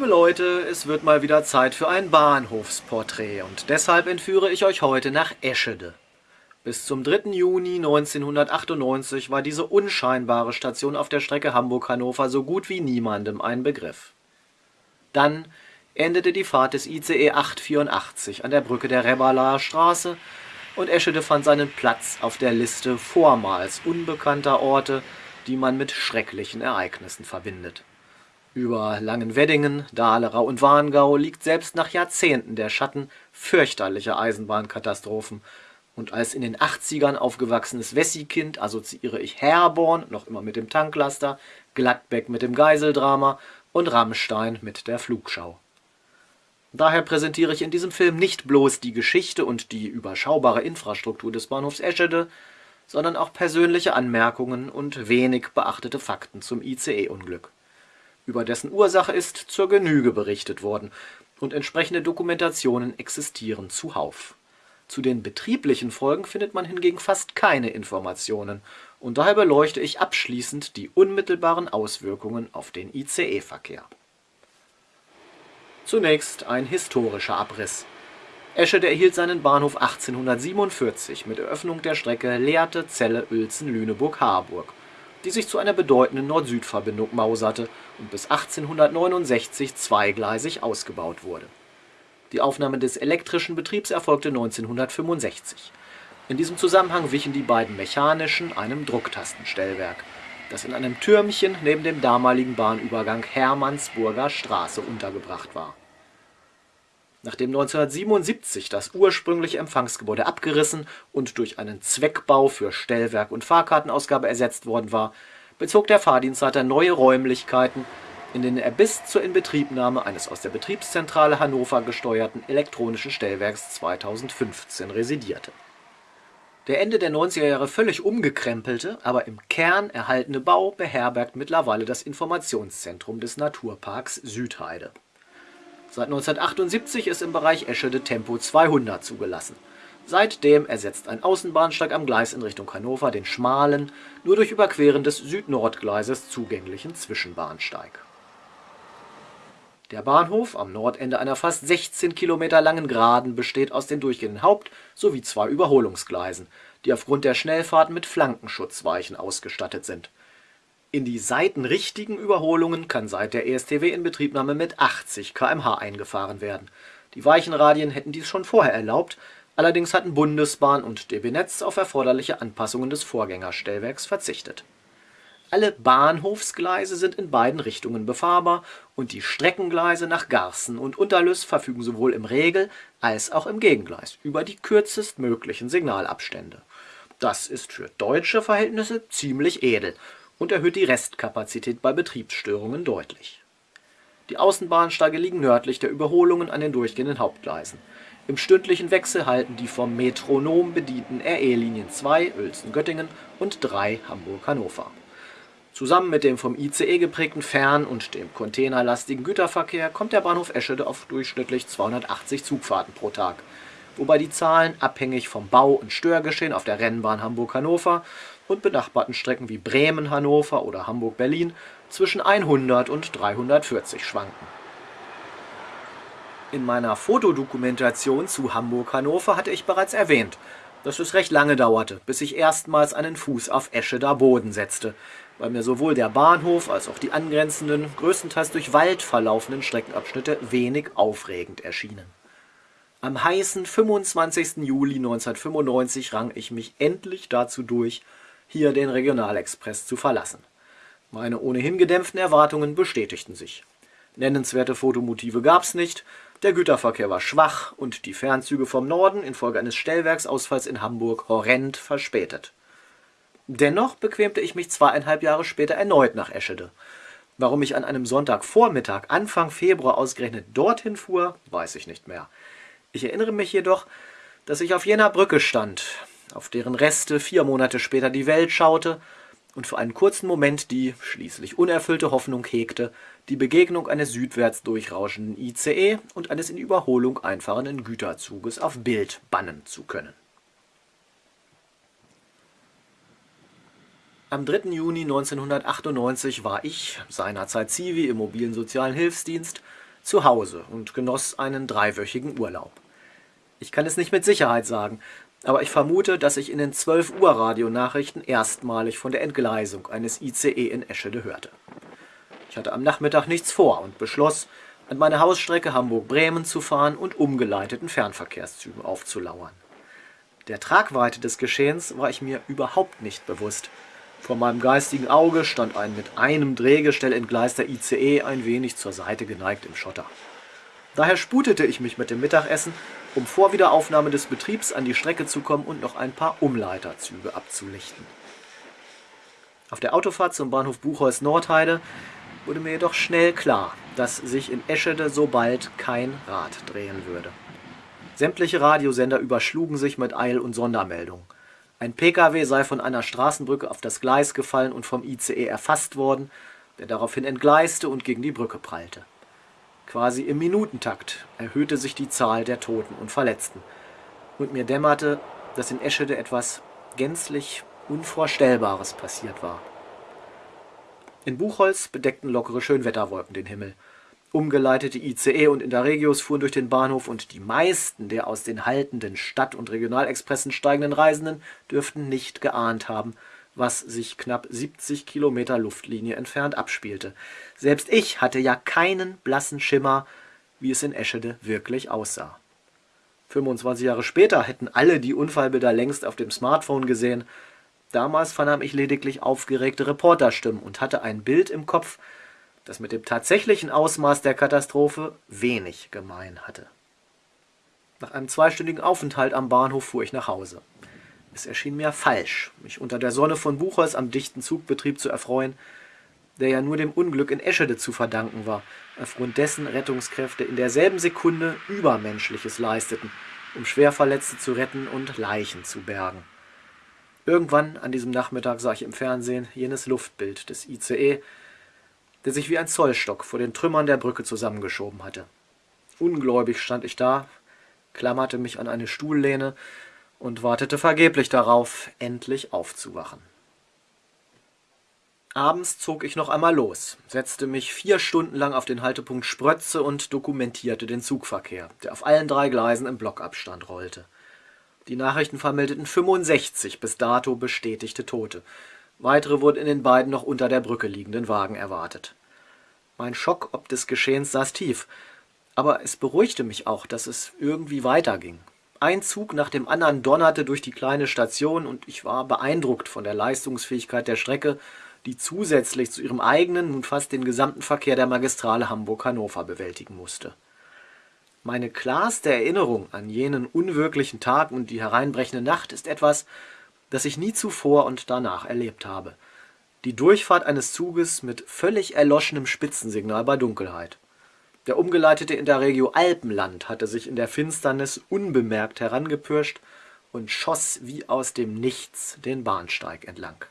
Liebe Leute, es wird mal wieder Zeit für ein Bahnhofsporträt und deshalb entführe ich euch heute nach Eschede. Bis zum 3. Juni 1998 war diese unscheinbare Station auf der Strecke Hamburg-Hannover so gut wie niemandem ein Begriff. Dann endete die Fahrt des ICE 884 an der Brücke der Rebbalaer Straße und Eschede fand seinen Platz auf der Liste vormals unbekannter Orte, die man mit schrecklichen Ereignissen verbindet. Über Langenweddingen, Dahlerau und Warngau liegt selbst nach Jahrzehnten der Schatten fürchterlicher Eisenbahnkatastrophen, und als in den 80ern aufgewachsenes Wessi-Kind assoziiere ich Herborn, noch immer mit dem Tanklaster, Gladbeck mit dem Geiseldrama und Rammstein mit der Flugschau. Daher präsentiere ich in diesem Film nicht bloß die Geschichte und die überschaubare Infrastruktur des Bahnhofs Eschede, sondern auch persönliche Anmerkungen und wenig beachtete Fakten zum ICE-Unglück. Über dessen Ursache ist zur Genüge berichtet worden und entsprechende Dokumentationen existieren zuhauf. Zu den betrieblichen Folgen findet man hingegen fast keine Informationen und daher beleuchte ich abschließend die unmittelbaren Auswirkungen auf den ICE-Verkehr. Zunächst ein historischer Abriss. Eschede erhielt seinen Bahnhof 1847 mit Eröffnung der Strecke Lehrte-Celle-Uelzen-Lüneburg-Harburg, die sich zu einer bedeutenden Nord-Süd-Verbindung mauserte und bis 1869 zweigleisig ausgebaut wurde. Die Aufnahme des elektrischen Betriebs erfolgte 1965. In diesem Zusammenhang wichen die beiden mechanischen einem Drucktastenstellwerk das in einem Türmchen neben dem damaligen Bahnübergang Hermannsburger Straße untergebracht war. Nachdem 1977 das ursprüngliche Empfangsgebäude abgerissen und durch einen Zweckbau für Stellwerk und Fahrkartenausgabe ersetzt worden war, bezog der Fahrdienstleiter neue Räumlichkeiten, in denen er bis zur Inbetriebnahme eines aus der Betriebszentrale Hannover gesteuerten elektronischen Stellwerks 2015 residierte der Ende der 90er Jahre völlig umgekrempelte, aber im Kern erhaltene Bau beherbergt mittlerweile das Informationszentrum des Naturparks Südheide. Seit 1978 ist im Bereich Eschede Tempo 200 zugelassen. Seitdem ersetzt ein Außenbahnsteig am Gleis in Richtung Hannover den schmalen, nur durch Überqueren des Süd-Nord-Gleises zugänglichen Zwischenbahnsteig der Bahnhof am Nordende einer fast 16 Kilometer langen Geraden besteht aus den durchgehenden Haupt - sowie zwei Überholungsgleisen, die aufgrund der Schnellfahrt mit Flankenschutzweichen ausgestattet sind. In die seitenrichtigen Überholungen kann seit der ESTW-Inbetriebnahme mit 80 km/h eingefahren werden. Die Weichenradien hätten dies schon vorher erlaubt, allerdings hatten Bundesbahn und DB Netz auf erforderliche Anpassungen des Vorgängerstellwerks verzichtet alle Bahnhofsgleise sind in beiden Richtungen befahrbar und die Streckengleise nach Garßen und Unterlüß verfügen sowohl im Regel als auch im Gegengleis über die kürzestmöglichen Signalabstände. Das ist für deutsche Verhältnisse ziemlich edel und erhöht die Restkapazität bei Betriebsstörungen deutlich. Die Außenbahnsteige liegen nördlich der Überholungen an den durchgehenden Hauptgleisen. Im stündlichen Wechsel halten die vom Metronom bedienten RE-Linien 2 Uelzen-Göttingen und 3 Hamburg-Hannover Zusammen mit dem vom ICE geprägten Fern- und dem containerlastigen Güterverkehr kommt der Bahnhof Eschede auf durchschnittlich 280 Zugfahrten pro Tag, wobei die Zahlen abhängig vom Bau und Störgeschehen auf der Rennbahn Hamburg-Hannover und benachbarten Strecken wie Bremen-Hannover oder Hamburg-Berlin zwischen 100 und 340 schwanken. In meiner Fotodokumentation zu Hamburg-Hannover hatte ich bereits erwähnt, dass es recht lange dauerte, bis ich erstmals einen Fuß auf Escheder Boden setzte, weil mir sowohl der Bahnhof als auch die angrenzenden, größtenteils durch Wald verlaufenden Streckenabschnitte wenig aufregend erschienen. Am heißen 25. Juli 1995 rang ich mich endlich dazu durch, hier den Regionalexpress zu verlassen. Meine ohnehin gedämpften Erwartungen bestätigten sich. Nennenswerte Fotomotive gab's nicht, der Güterverkehr war schwach und die Fernzüge vom Norden infolge eines Stellwerksausfalls in Hamburg horrend verspätet. Dennoch bequemte ich mich zweieinhalb Jahre später erneut nach Eschede. Warum ich an einem Sonntagvormittag Anfang Februar ausgerechnet dorthin fuhr, weiß ich nicht mehr. Ich erinnere mich jedoch, dass ich auf jener Brücke stand, auf deren Reste vier Monate später die Welt schaute und für einen kurzen Moment die schließlich unerfüllte Hoffnung hegte, die Begegnung eines südwärts durchrauschenden ICE und eines in Überholung einfahrenden Güterzuges auf Bild bannen zu können. Am 3. Juni 1998 war ich, seinerzeit Zivi im mobilen sozialen Hilfsdienst, zu Hause und genoss einen dreiwöchigen Urlaub. Ich kann es nicht mit Sicherheit sagen, aber ich vermute, dass ich in den 12 Uhr Radionachrichten erstmalig von der Entgleisung eines ICE in Eschede hörte. Ich hatte am Nachmittag nichts vor und beschloss, an meine Hausstrecke Hamburg-Bremen zu fahren und umgeleiteten Fernverkehrszügen aufzulauern. Der Tragweite des Geschehens war ich mir überhaupt nicht bewusst. Vor meinem geistigen Auge stand ein mit einem Drehgestell entgleister ICE ein wenig zur Seite geneigt im Schotter. Daher sputete ich mich mit dem Mittagessen, um vor Wiederaufnahme des Betriebs an die Strecke zu kommen und noch ein paar Umleiterzüge abzulichten. Auf der Autofahrt zum Bahnhof Buchholz Nordheide wurde mir jedoch schnell klar, dass sich in Eschede so bald kein Rad drehen würde. Sämtliche Radiosender überschlugen sich mit Eil- und Sondermeldungen. Ein Pkw sei von einer Straßenbrücke auf das Gleis gefallen und vom ICE erfasst worden, der daraufhin entgleiste und gegen die Brücke prallte. Quasi im Minutentakt erhöhte sich die Zahl der Toten und Verletzten. Und mir dämmerte, dass in Eschede etwas gänzlich Unvorstellbares passiert war. In Buchholz bedeckten lockere Schönwetterwolken den Himmel. Umgeleitete ICE und Interregios fuhren durch den Bahnhof und die meisten der aus den haltenden Stadt- und Regionalexpressen steigenden Reisenden dürften nicht geahnt haben, was sich knapp 70 Kilometer Luftlinie entfernt abspielte. Selbst ich hatte ja keinen blassen Schimmer, wie es in Eschede wirklich aussah. 25 Jahre später hätten alle die Unfallbilder längst auf dem Smartphone gesehen. Damals vernahm ich lediglich aufgeregte Reporterstimmen und hatte ein Bild im Kopf, das mit dem tatsächlichen Ausmaß der Katastrophe wenig gemein hatte. Nach einem zweistündigen Aufenthalt am Bahnhof fuhr ich nach Hause. Es erschien mir falsch, mich unter der Sonne von Buchholz am dichten Zugbetrieb zu erfreuen, der ja nur dem Unglück in Eschede zu verdanken war, aufgrund dessen Rettungskräfte in derselben Sekunde Übermenschliches leisteten, um Schwerverletzte zu retten und Leichen zu bergen. Irgendwann an diesem Nachmittag sah ich im Fernsehen jenes Luftbild des ICE, der sich wie ein Zollstock vor den Trümmern der Brücke zusammengeschoben hatte. Ungläubig stand ich da, klammerte mich an eine Stuhllehne und wartete vergeblich darauf, endlich aufzuwachen. Abends zog ich noch einmal los, setzte mich vier Stunden lang auf den Haltepunkt Sprötze und dokumentierte den Zugverkehr, der auf allen drei Gleisen im Blockabstand rollte. Die Nachrichten vermeldeten 65 bis dato bestätigte Tote, Weitere wurden in den beiden noch unter der Brücke liegenden Wagen erwartet. Mein Schock ob des Geschehens saß tief, aber es beruhigte mich auch, dass es irgendwie weiterging. Ein Zug nach dem anderen donnerte durch die kleine Station und ich war beeindruckt von der Leistungsfähigkeit der Strecke, die zusätzlich zu ihrem eigenen nun fast den gesamten Verkehr der Magistrale Hamburg-Hannover bewältigen musste. Meine klarste Erinnerung an jenen unwirklichen Tag und die hereinbrechende Nacht ist etwas, das ich nie zuvor und danach erlebt habe. Die Durchfahrt eines Zuges mit völlig erloschenem Spitzensignal bei Dunkelheit. Der umgeleitete Interregio Alpenland hatte sich in der Finsternis unbemerkt herangepirscht und schoss wie aus dem Nichts den Bahnsteig entlang.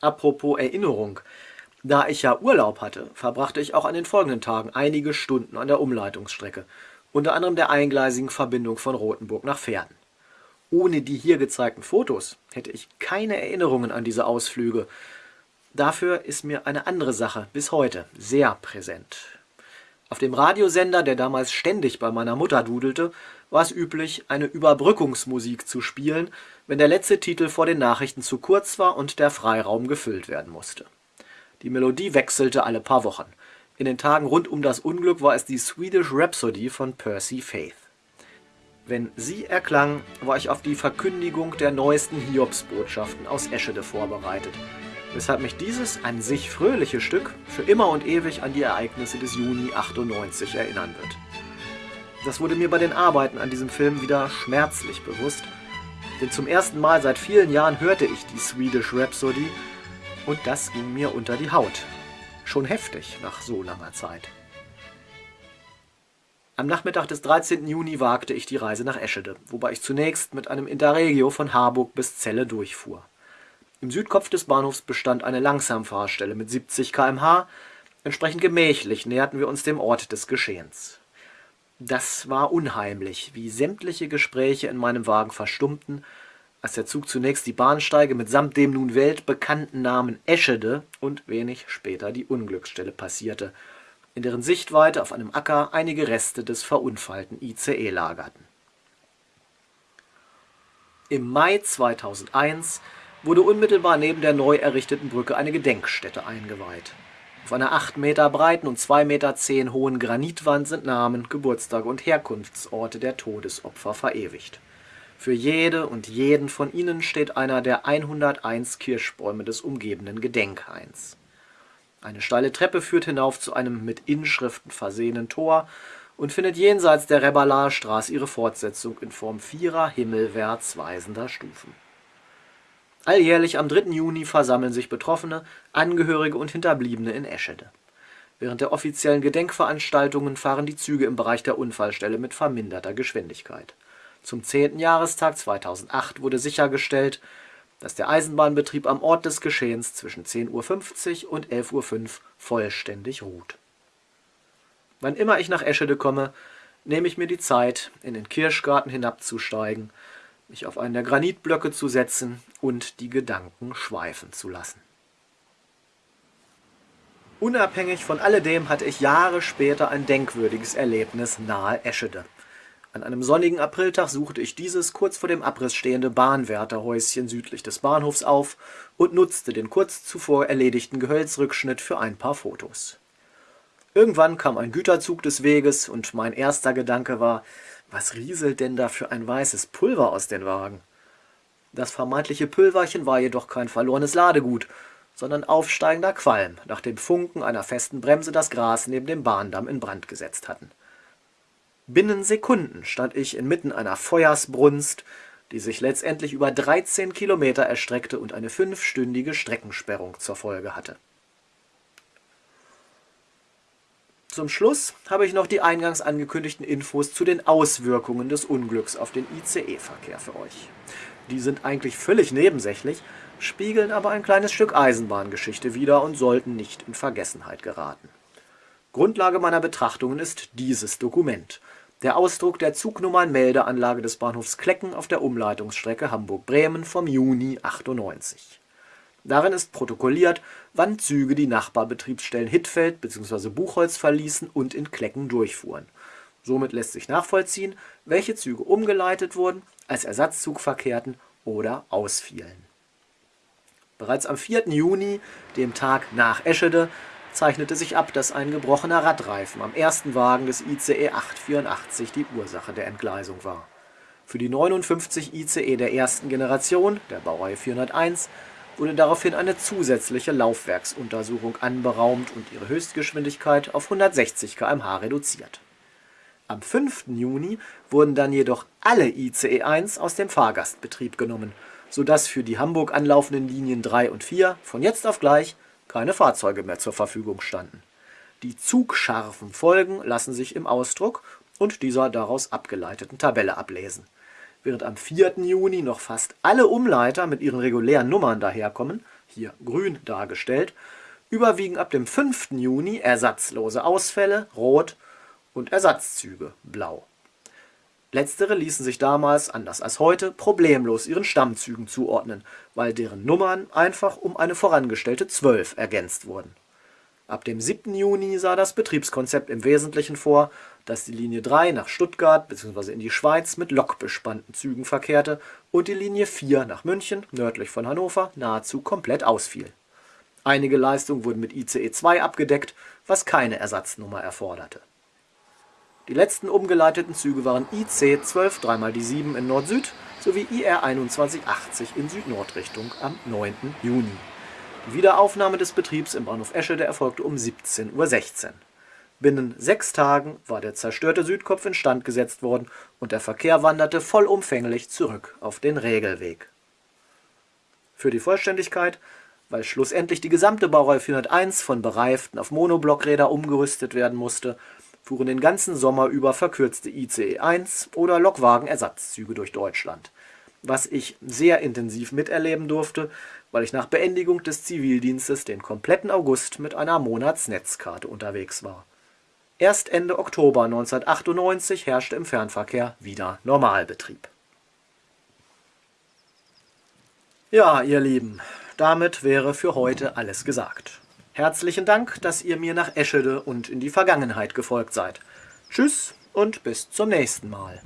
Apropos Erinnerung, da ich ja Urlaub hatte, verbrachte ich auch an den folgenden Tagen einige Stunden an der Umleitungsstrecke, unter anderem der eingleisigen Verbindung von Rothenburg nach Pferden. Ohne die hier gezeigten Fotos hätte ich keine Erinnerungen an diese Ausflüge. Dafür ist mir eine andere Sache bis heute sehr präsent. Auf dem Radiosender, der damals ständig bei meiner Mutter dudelte, war es üblich, eine Überbrückungsmusik zu spielen, wenn der letzte Titel vor den Nachrichten zu kurz war und der Freiraum gefüllt werden musste. Die Melodie wechselte alle paar Wochen. In den Tagen rund um das Unglück war es die Swedish Rhapsody von Percy Faith. Wenn sie erklang, war ich auf die Verkündigung der neuesten Hiobsbotschaften aus Eschede vorbereitet, weshalb mich dieses an sich fröhliche Stück für immer und ewig an die Ereignisse des Juni 98 erinnern wird. Das wurde mir bei den Arbeiten an diesem Film wieder schmerzlich bewusst, denn zum ersten Mal seit vielen Jahren hörte ich die Swedish Rhapsody und das ging mir unter die Haut. Schon heftig nach so langer Zeit. Am Nachmittag des 13. Juni wagte ich die Reise nach Eschede, wobei ich zunächst mit einem Interregio von Harburg bis Celle durchfuhr. Im Südkopf des Bahnhofs bestand eine Langsamfahrstelle mit 70 km/h. Entsprechend gemächlich näherten wir uns dem Ort des Geschehens. Das war unheimlich, wie sämtliche Gespräche in meinem Wagen verstummten, als der Zug zunächst die Bahnsteige mitsamt dem nun weltbekannten Namen Eschede und wenig später die Unglücksstelle passierte – in deren Sichtweite auf einem Acker einige Reste des verunfallten ICE lagerten. Im Mai 2001 wurde unmittelbar neben der neu errichteten Brücke eine Gedenkstätte eingeweiht. Auf einer 8 Meter breiten und 2,10 Meter hohen Granitwand sind Namen, Geburtstage und Herkunftsorte der Todesopfer verewigt. Für jede und jeden von ihnen steht einer der 101 Kirschbäume des umgebenden Gedenkhains. Eine steile Treppe führt hinauf zu einem mit Inschriften versehenen Tor und findet jenseits der Reballarstraße ihre Fortsetzung in Form vierer himmelwärts weisender Stufen. Alljährlich am 3. Juni versammeln sich Betroffene, Angehörige und Hinterbliebene in Eschede. Während der offiziellen Gedenkveranstaltungen fahren die Züge im Bereich der Unfallstelle mit verminderter Geschwindigkeit. Zum 10. Jahrestag 2008 wurde sichergestellt, dass der Eisenbahnbetrieb am Ort des Geschehens zwischen 10.50 Uhr und 11.05 Uhr vollständig ruht. Wann immer ich nach Eschede komme, nehme ich mir die Zeit, in den Kirschgarten hinabzusteigen mich auf einen der Granitblöcke zu setzen und die Gedanken schweifen zu lassen. Unabhängig von alledem hatte ich Jahre später ein denkwürdiges Erlebnis nahe Eschede. An einem sonnigen Apriltag suchte ich dieses kurz vor dem Abriss stehende Bahnwärterhäuschen südlich des Bahnhofs auf und nutzte den kurz zuvor erledigten Gehölzrückschnitt für ein paar Fotos. Irgendwann kam ein Güterzug des Weges und mein erster Gedanke war, was rieselt denn da für ein weißes Pulver aus den Wagen? Das vermeintliche Pülverchen war jedoch kein verlorenes Ladegut, sondern aufsteigender Qualm, nachdem Funken einer festen Bremse das Gras neben dem Bahndamm in Brand gesetzt hatten. Binnen Sekunden stand ich inmitten einer Feuersbrunst, die sich letztendlich über 13 Kilometer erstreckte und eine fünfstündige Streckensperrung zur Folge hatte Zum Schluss habe ich noch die eingangs angekündigten Infos zu den Auswirkungen des Unglücks auf den ICE-Verkehr für euch. Die sind eigentlich völlig nebensächlich, spiegeln aber ein kleines Stück Eisenbahngeschichte wider und sollten nicht in Vergessenheit geraten. Grundlage meiner Betrachtungen ist dieses Dokument, der Ausdruck der Zugnummernmeldeanlage des Bahnhofs Klecken auf der Umleitungsstrecke Hamburg-Bremen vom Juni 98. Darin ist protokolliert, wann Züge die Nachbarbetriebsstellen Hittfeld bzw. Buchholz verließen und in Klecken durchfuhren. Somit lässt sich nachvollziehen, welche Züge umgeleitet wurden, als Ersatzzug verkehrten oder ausfielen. Bereits am 4. Juni, dem Tag nach Eschede, zeichnete sich ab, dass ein gebrochener Radreifen am ersten Wagen des ICE 884 die Ursache der Entgleisung war. Für die 59 ICE der ersten Generation, der Baureihe 401, wurde daraufhin eine zusätzliche Laufwerksuntersuchung anberaumt und ihre Höchstgeschwindigkeit auf 160 km/h reduziert. Am 5. Juni wurden dann jedoch alle ICE 1 aus dem Fahrgastbetrieb genommen, sodass für die Hamburg anlaufenden Linien 3 und 4 von jetzt auf gleich keine Fahrzeuge mehr zur Verfügung standen. Die zugscharfen Folgen lassen sich im Ausdruck und dieser daraus abgeleiteten Tabelle ablesen während am 4. Juni noch fast alle Umleiter mit ihren regulären Nummern daherkommen, hier grün dargestellt, überwiegen ab dem 5. Juni ersatzlose Ausfälle, rot, und Ersatzzüge, blau. Letztere ließen sich damals, anders als heute, problemlos ihren Stammzügen zuordnen, weil deren Nummern einfach um eine vorangestellte 12 ergänzt wurden Ab dem 7. Juni sah das Betriebskonzept im Wesentlichen vor, dass die Linie 3 nach Stuttgart bzw. in die Schweiz mit lokbespannten Zügen verkehrte und die Linie 4 nach München, nördlich von Hannover, nahezu komplett ausfiel. Einige Leistungen wurden mit ICE 2 abgedeckt, was keine Ersatznummer erforderte. Die letzten umgeleiteten Züge waren IC 12 3 die 7 in Nord-Süd sowie IR 2180 in Süd-Nord-Richtung am 9. Juni Wiederaufnahme des Betriebs im Bahnhof Eschede erfolgte um 17:16 Uhr. Binnen sechs Tagen war der zerstörte Südkopf instand gesetzt worden und der Verkehr wanderte vollumfänglich zurück auf den Regelweg. Für die Vollständigkeit, weil schlussendlich die gesamte Baureihe 401 von bereiften auf Monoblockräder umgerüstet werden musste, fuhren den ganzen Sommer über verkürzte ICE 1 oder Lokwagenersatzzüge durch Deutschland was ich sehr intensiv miterleben durfte, weil ich nach Beendigung des Zivildienstes den kompletten August mit einer Monatsnetzkarte unterwegs war. Erst Ende Oktober 1998 herrschte im Fernverkehr wieder Normalbetrieb. Ja, ihr Lieben, damit wäre für heute alles gesagt. Herzlichen Dank, dass ihr mir nach Eschede und in die Vergangenheit gefolgt seid. Tschüss und bis zum nächsten Mal.